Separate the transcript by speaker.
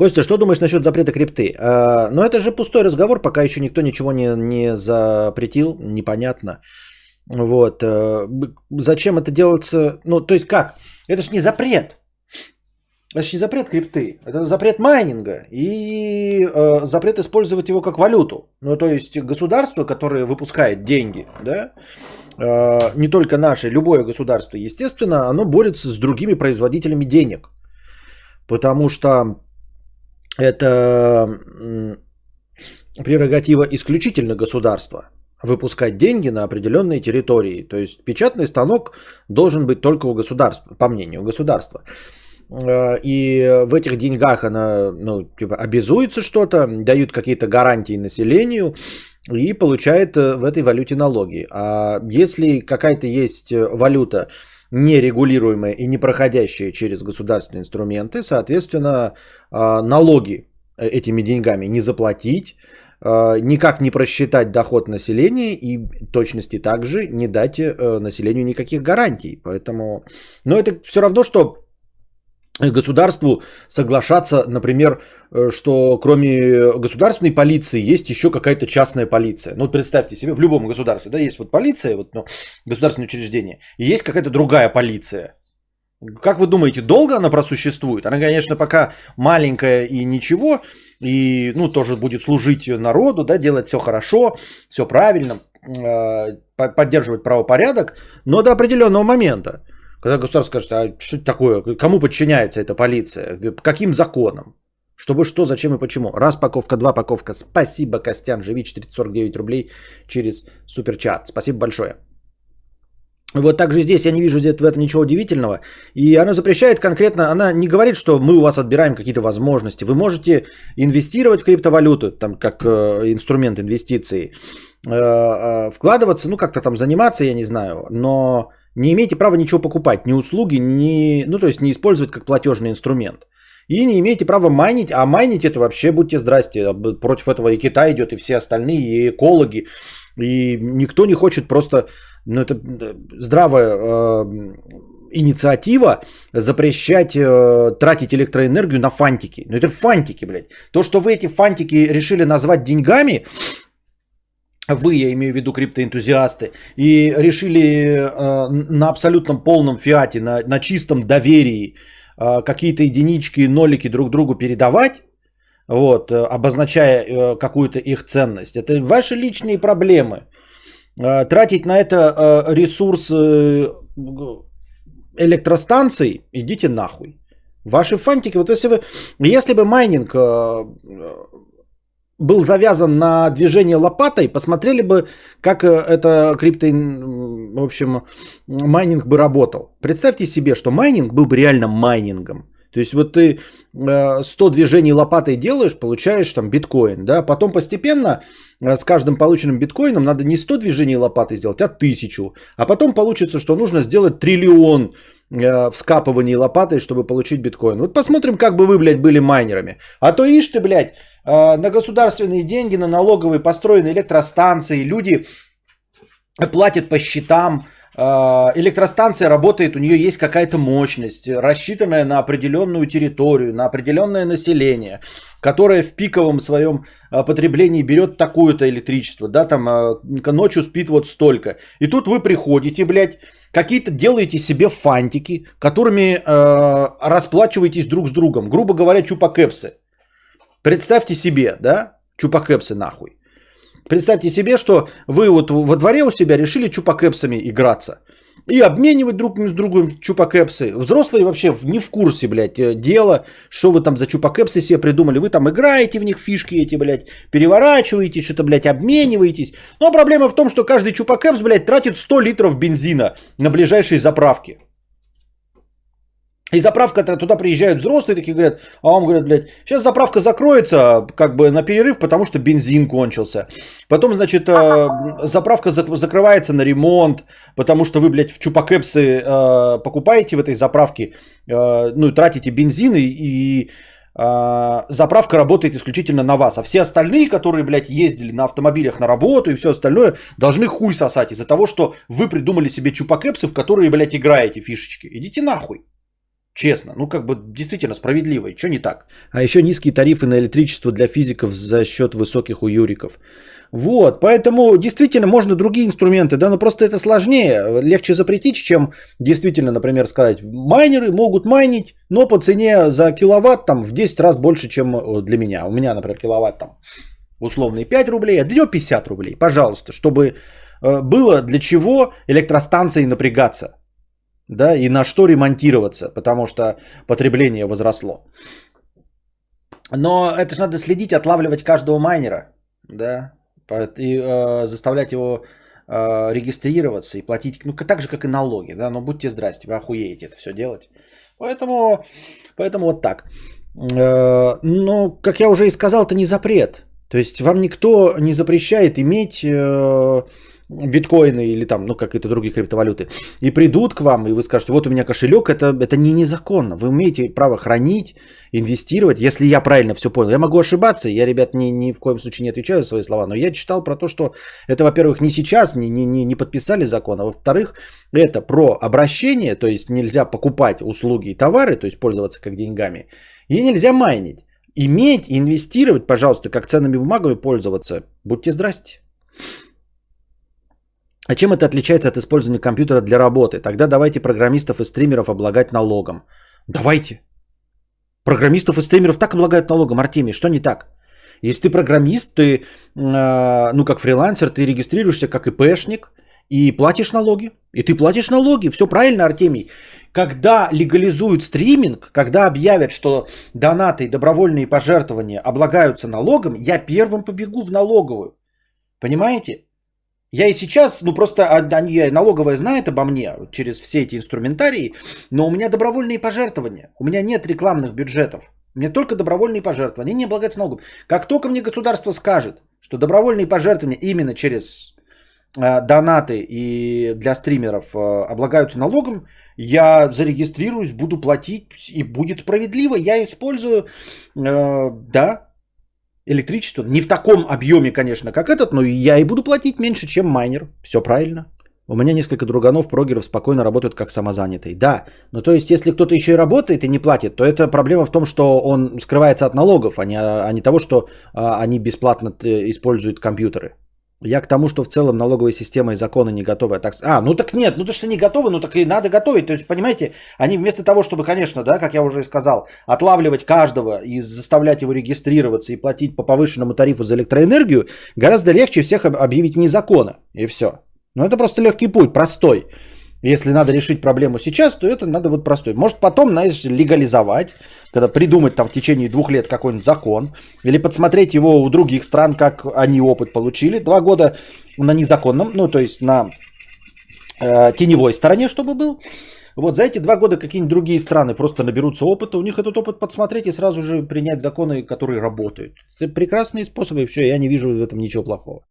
Speaker 1: Костя, что думаешь насчет запрета крипты? Э, ну, это же пустой разговор, пока еще никто ничего не, не запретил, непонятно. Вот. Э, зачем это делается? Ну, то есть как? Это же не запрет. Это же не запрет крипты. Это запрет майнинга и э, запрет использовать его как валюту. Ну, то есть государство, которое выпускает деньги, да, э, не только наше, любое государство, естественно, оно борется с другими производителями денег. Потому что это прерогатива исключительно государства выпускать деньги на определенные территории. То есть печатный станок должен быть только у государства, по мнению государства. Э, и в этих деньгах она ну, типа, обязуется что-то, дают какие-то гарантии населению и получает э, в этой валюте налоги. А если какая-то есть валюта, нерегулируемая и не проходящая через государственные инструменты, соответственно, э, налоги этими деньгами не заплатить, никак не просчитать доход населения и точности также не дать населению никаких гарантий. Поэтому, но это все равно, что государству соглашаться, например, э, что кроме государственной полиции есть еще какая-то частная полиция. Ну вот представьте себе, в любом государстве, да, есть вот полиция, вот, ну, государственное учреждение, и есть какая-то другая полиция. Как вы думаете, долго она просуществует? Она, конечно, пока маленькая и ничего, и, ну, тоже будет служить народу, да, делать все хорошо, все правильно, э, поддерживать правопорядок, но до определенного момента. Когда государство скажет, а что это такое, кому подчиняется эта полиция, каким законам, чтобы что, зачем и почему. Раз паковка, два паковка. Спасибо, Костян, живи 449 рублей через суперчат. Спасибо большое. Вот также здесь я не вижу в этом ничего удивительного. И она запрещает конкретно, она не говорит, что мы у вас отбираем какие-то возможности. Вы можете инвестировать в криптовалюту, там как э, инструмент инвестиций, э, э, вкладываться, ну как-то там заниматься, я не знаю, но не имеете права ничего покупать, ни услуги, ни, ну то есть не использовать как платежный инструмент. И не имеете права майнить, а майнить это вообще, будьте здрасте, против этого и Китай идет, и все остальные, и экологи, и никто не хочет просто, ну это э, здравая э, инициатива запрещать э, тратить электроэнергию на фантики. Ну это фантики, блядь. То, что вы эти фантики решили назвать деньгами, вы, я имею в виду криптоэнтузиасты, и решили э, на абсолютном полном фиате, на, на чистом доверии э, какие-то единички, нолики друг другу передавать, вот, э, обозначая э, какую-то их ценность. Это ваши личные проблемы. Э, тратить на это э, ресурс э, электростанций, идите нахуй. Ваши фантики, вот если вы, если бы майнинг э, был завязан на движение лопатой, посмотрели бы, как э, это крипто, в общем, майнинг бы работал. Представьте себе, что майнинг был бы реально майнингом. То есть вот ты 100 э, движений лопатой делаешь, получаешь там биткоин, да, потом постепенно э, с каждым полученным биткоином надо не 100 движений лопатой сделать, а 1000. А потом получится, что нужно сделать триллион вскапываний лопатой, чтобы получить биткоин. Вот посмотрим, как бы вы, блядь, были майнерами. А то ишь ты, блядь, на государственные деньги, на налоговые построены электростанции, люди платят по счетам, э, электростанция работает, у нее есть какая-то мощность, рассчитанная на определенную территорию, на определенное население, которое в пиковом своем э, потреблении берет такое-то электричество, да, там ночью спит вот столько. И тут вы приходите, блядь, какие-то делаете себе фантики, которыми э, расплачиваетесь друг с другом, грубо говоря, чупакепсы. Представьте себе, да, чупакепсы нахуй. Представьте себе, что вы вот во дворе у себя решили чупакепсами играться. И обменивать друг с другом чупакепсы. Взрослые вообще не в курсе, блядь, э, дела, что вы там за чупакепсы себе придумали. Вы там играете в них фишки эти, блядь, переворачиваете, что-то, блядь, обмениваетесь. Но проблема в том, что каждый чупакепс, блядь, тратит 100 литров бензина на ближайшие заправки. И заправка туда приезжают взрослые такие говорят, а он говорит, блядь, сейчас заправка закроется как бы на перерыв, потому что бензин кончился. Потом, значит, э, заправка закрывается на ремонт, потому что вы, блядь, в чупакепсы э, покупаете в этой заправке, э, ну, тратите бензин и, и заправка работает исключительно на вас. А все остальные, которые, блядь, ездили на автомобилях на работу и все остальное, должны хуй сосать из-за того, что вы придумали себе чупакепсы, в которые, блядь, играете фишечки. Идите нахуй. Честно, ну как бы действительно справедливо, что не так? А еще низкие тарифы на электричество для физиков за счет высоких у юриков. Вот, поэтому действительно можно другие инструменты, да, но просто это сложнее, легче запретить, чем действительно, например, сказать, майнеры могут майнить, но по цене за киловатт там в 10 раз больше, чем э, для меня. У меня, например, киловатт там условные 5 рублей, а для него 50 рублей, пожалуйста, чтобы э, было для чего электростанции напрягаться, да, и на что ремонтироваться, потому что потребление возросло. Но это же надо следить, отлавливать каждого майнера, да, и э, заставлять его э, регистрироваться и платить, ну, так же, как и налоги, да, но будьте здрасте, вы охуеете это все делать. Поэтому, поэтому вот так. Э, но, как я уже и сказал, это не запрет. То есть вам никто не запрещает иметь э, биткоины или там, ну, какие-то другие криптовалюты, и придут к вам, и вы скажете, вот у меня кошелек, это, это не незаконно. Вы имеете право хранить, инвестировать, если я правильно все понял. Я могу ошибаться, я, ребят, ни, ни в коем случае не отвечаю за свои слова, но я читал про то, что это, во-первых, не сейчас, не, не, не подписали закон, а во-вторых, это про обращение, то есть нельзя покупать услуги и товары, то есть пользоваться как деньгами, и нельзя майнить. Иметь, инвестировать, пожалуйста, как ценными бумагами пользоваться, будьте здрасте. А чем это отличается от использования компьютера для работы? Тогда давайте программистов и стримеров облагать налогом. Давайте. Программистов и стримеров так облагают налогом, Артемий, что не так? Если ты программист, ты, э, ну, как фрилансер, ты регистрируешься как ИПшник и платишь налоги. И ты платишь налоги. Все правильно, Артемий. Когда легализуют стриминг, когда объявят, что донаты и добровольные пожертвования облагаются налогом, я первым побегу в налоговую. Понимаете? Я и сейчас, ну просто они, налоговая знает обо мне через все эти инструментарии, но у меня добровольные пожертвования. У меня нет рекламных бюджетов. У меня только добровольные пожертвования. Не облагаются налогом. Как только мне государство скажет, что добровольные пожертвования именно через э, донаты и для стримеров э, облагаются налогом, я зарегистрируюсь, буду платить и будет справедливо. Я использую, э, да, электричество. Не в таком объеме, конечно, как этот, но я и буду платить меньше, чем майнер. Все правильно. У меня несколько друганов, прогеров спокойно работают как самозанятые. Да, но то есть, если кто-то еще и работает и не платит, то это проблема в том, что он скрывается от налогов, а не, а не того, что а, они бесплатно э, используют компьютеры. Я к тому, что в целом налоговая система и законы не готовы. Так... А, ну так нет, ну то, что не готовы, ну так и надо готовить. То есть, понимаете, они вместо того, чтобы, конечно, да, как я уже и сказал, отлавливать каждого и заставлять его регистрироваться и платить по повышенному тарифу за электроэнергию, гораздо легче всех объявить вне закона. И все. Ну это просто легкий путь, простой. Если надо решить проблему сейчас, то это надо вот простой. Может потом, знаешь, легализовать, когда придумать там в течение двух лет какой-нибудь закон, или подсмотреть его у других стран, как они опыт получили. Два года на незаконном, ну то есть на э, теневой стороне, чтобы был. Вот за эти два года какие-нибудь другие страны просто наберутся опыта, у них этот опыт подсмотреть и сразу же принять законы, которые работают. Это прекрасные способы, все, я не вижу в этом ничего плохого.